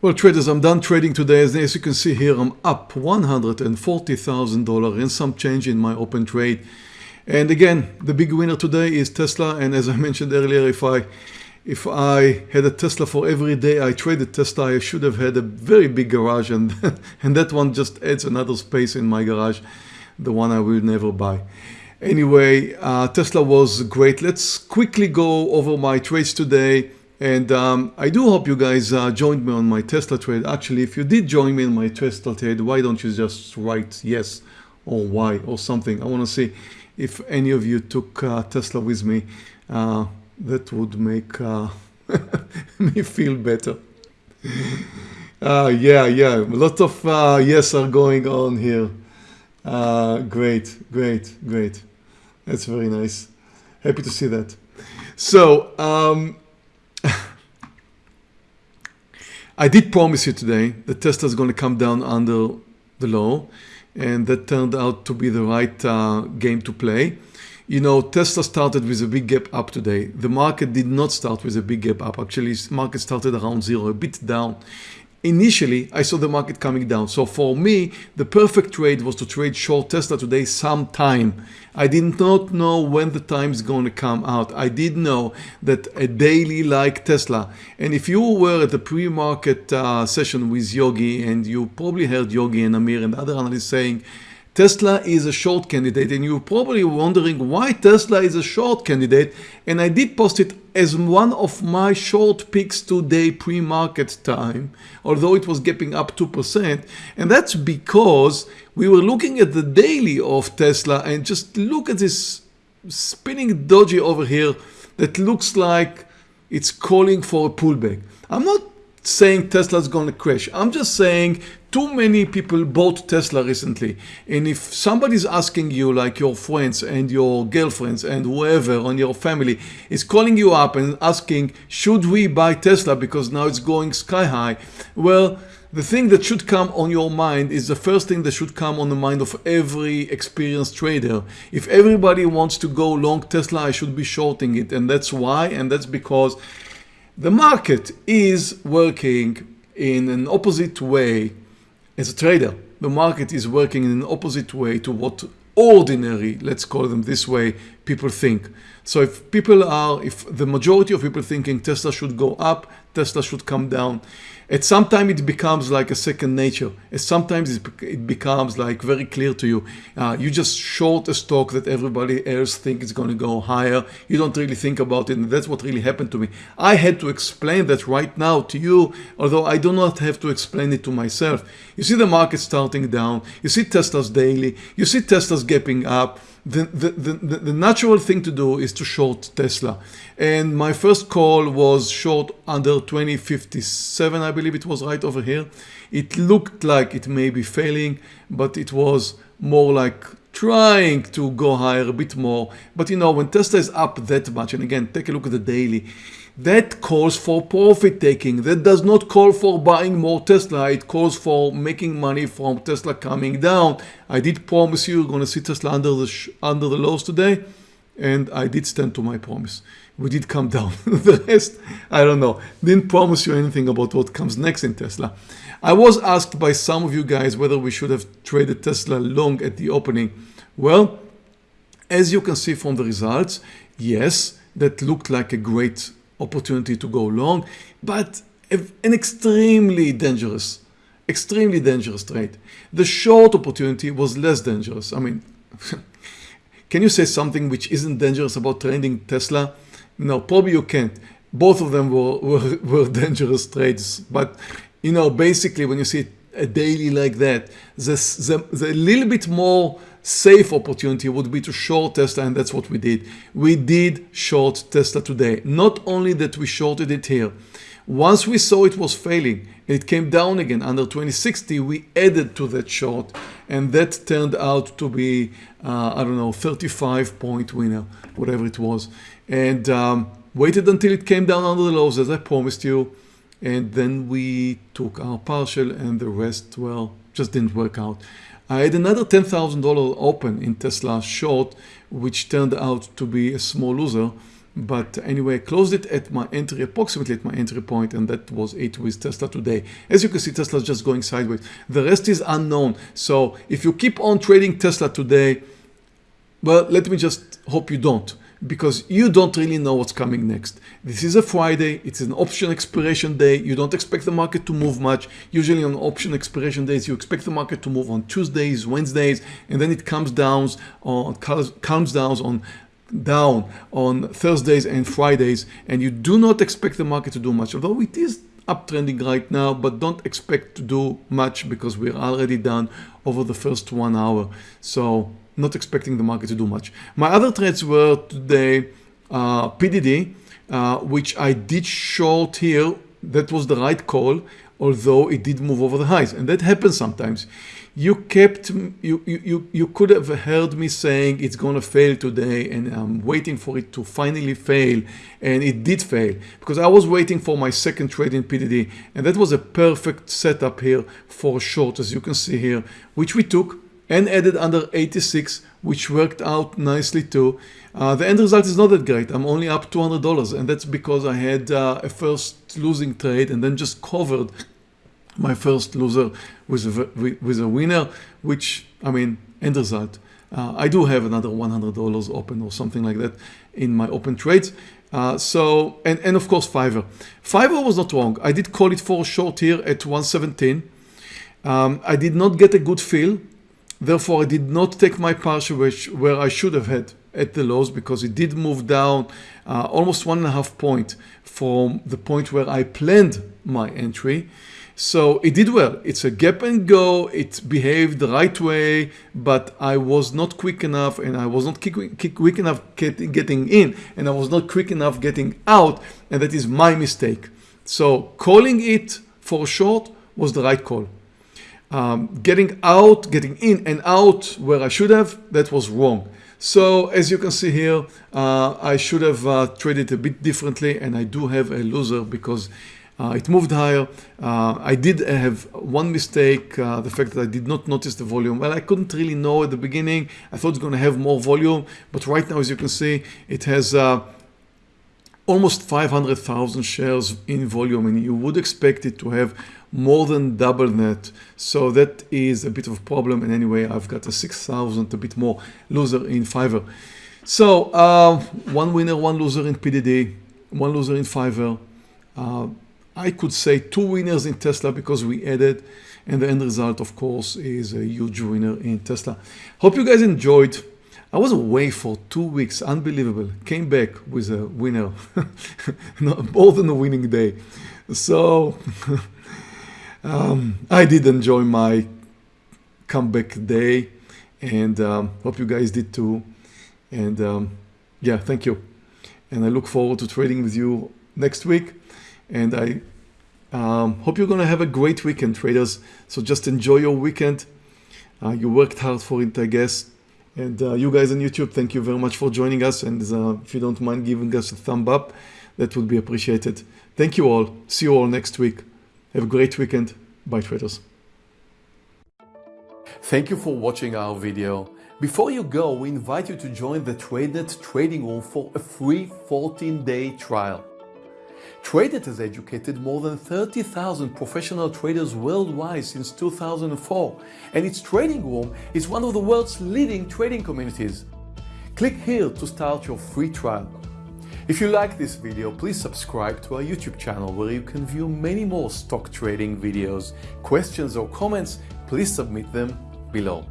Well traders, I'm done trading today. As you can see here, I'm up $140,000 and some change in my open trade. And again, the big winner today is Tesla. And as I mentioned earlier, if I if I had a Tesla for every day I traded Tesla, I should have had a very big garage and, and that one just adds another space in my garage, the one I will never buy. Anyway, uh, Tesla was great. Let's quickly go over my trades today. And um, I do hope you guys uh, joined me on my Tesla trade. Actually, if you did join me in my Tesla trade, why don't you just write yes or why or something? I want to see if any of you took uh, Tesla with me. Uh, that would make uh, me feel better. Uh, yeah, yeah, a lot of uh, yes are going on here. great, great, great. That's very nice. Happy to see that. So, um, I did promise you today that Tesla is going to come down under the low and that turned out to be the right uh, game to play. You know, Tesla started with a big gap up today. The market did not start with a big gap up. Actually, market started around zero, a bit down initially I saw the market coming down. So for me, the perfect trade was to trade short Tesla today sometime. I did not know when the time is going to come out. I did know that a daily like Tesla, and if you were at the pre-market uh, session with Yogi and you probably heard Yogi and Amir and other analysts saying, Tesla is a short candidate and you're probably wondering why Tesla is a short candidate and I did post it as one of my short picks today pre-market time although it was gapping up 2% and that's because we were looking at the daily of Tesla and just look at this spinning doji over here that looks like it's calling for a pullback. I'm not saying Tesla's going to crash. I'm just saying too many people bought Tesla recently. And if somebody's asking you, like your friends and your girlfriends and whoever on your family is calling you up and asking, should we buy Tesla because now it's going sky high? Well, the thing that should come on your mind is the first thing that should come on the mind of every experienced trader. If everybody wants to go long Tesla, I should be shorting it. And that's why, and that's because the market is working in an opposite way as a trader. The market is working in an opposite way to what ordinary, let's call them this way, people think. So if people are, if the majority of people thinking Tesla should go up, Tesla should come down, at some time it becomes like a second nature. At sometimes it becomes like very clear to you. Uh, you just short a stock that everybody else think is going to go higher. You don't really think about it. And that's what really happened to me. I had to explain that right now to you, although I do not have to explain it to myself. You see the market starting down. You see Tesla's daily. You see Tesla's gapping up the, the, the, the, natural thing to do is to short Tesla. And my first call was short under 2057, I believe it was right over here. It looked like it may be failing, but it was more like trying to go higher a bit more. But you know, when Tesla is up that much, and again, take a look at the daily, that calls for profit taking. That does not call for buying more Tesla. It calls for making money from Tesla coming down. I did promise you you're going to see Tesla under the under the lows today, and I did stand to my promise. We did come down. the rest, I don't know. Didn't promise you anything about what comes next in Tesla. I was asked by some of you guys whether we should have traded Tesla long at the opening. Well, as you can see from the results, yes, that looked like a great opportunity to go long, but an extremely dangerous, extremely dangerous trade. The short opportunity was less dangerous. I mean, can you say something which isn't dangerous about trading Tesla? No, probably you can't. Both of them were, were, were dangerous trades. But, you know, basically when you see a uh, daily like that, the, the, the little bit more safe opportunity would be to short Tesla and that's what we did. We did short Tesla today. Not only that we shorted it here, once we saw it was failing, it came down again under 2060, we added to that short and that turned out to be, uh, I don't know, 35 point winner, whatever it was. And um, waited until it came down under the lows as I promised you. And then we took our partial and the rest, well, just didn't work out. I had another $10,000 open in Tesla short, which turned out to be a small loser. But anyway, I closed it at my entry, approximately at my entry point, and that was it with Tesla today. As you can see, Tesla's just going sideways. The rest is unknown. So if you keep on trading Tesla today, well, let me just hope you don't because you don't really know what's coming next. This is a Friday, it's an option expiration day, you don't expect the market to move much. Usually on option expiration days, you expect the market to move on Tuesdays, Wednesdays, and then it comes down on comes down on down on Thursdays and Fridays, and you do not expect the market to do much, although it is uptrending right now, but don't expect to do much because we're already done over the first one hour. So not expecting the market to do much. My other trades were today uh, PDD, uh, which I did short here. That was the right call, although it did move over the highs. And that happens sometimes. You kept, you, you, you could have heard me saying it's going to fail today and I'm waiting for it to finally fail. And it did fail because I was waiting for my second trade in PDD. And that was a perfect setup here for short, as you can see here, which we took and added under 86 which worked out nicely too. Uh, the end result is not that great. I'm only up $200 and that's because I had uh, a first losing trade and then just covered my first loser with a, with a winner, which I mean, end result. Uh, I do have another $100 open or something like that in my open trades. Uh, so, and, and of course Fiverr. Fiverr was not wrong. I did call it for short here at 117. Um, I did not get a good feel Therefore, I did not take my partial which, where I should have had at the lows because it did move down uh, almost one and a half point from the point where I planned my entry. So it did well. It's a gap and go. It behaved the right way, but I was not quick enough and I was not quick, quick enough getting in and I was not quick enough getting out. And that is my mistake. So calling it for short was the right call um, getting out, getting in and out where I should have, that was wrong. So as you can see here, uh, I should have uh, traded a bit differently and I do have a loser because uh, it moved higher. Uh, I did have one mistake, uh, the fact that I did not notice the volume. Well, I couldn't really know at the beginning. I thought it's going to have more volume, but right now, as you can see, it has uh, almost 500,000 shares in volume and you would expect it to have more than double that. So that is a bit of a problem. And anyway, I've got a 6,000, a bit more loser in Fiverr. So uh, one winner, one loser in PDD, one loser in Fiverr. Uh, I could say two winners in Tesla because we added and the end result of course is a huge winner in Tesla. Hope you guys enjoyed. I was away for two weeks, unbelievable. Came back with a winner, more than a winning day. So um, I did enjoy my comeback day and um, hope you guys did too. And um, yeah, thank you. And I look forward to trading with you next week. And I um, hope you're going to have a great weekend, traders. So just enjoy your weekend. Uh, you worked hard for it, I guess. And uh, you guys on YouTube, thank you very much for joining us. And uh, if you don't mind giving us a thumb up, that would be appreciated. Thank you all. See you all next week. Have a great weekend. Bye traders. Thank you for watching our video. Before you go, we invite you to join the TradeNet trading room for a free 14-day trial. TradeNet has educated more than 30,000 professional traders worldwide since 2004, and its trading room is one of the world's leading trading communities. Click here to start your free trial. If you like this video, please subscribe to our YouTube channel where you can view many more stock trading videos. Questions or comments, please submit them below.